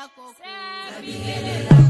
la coco.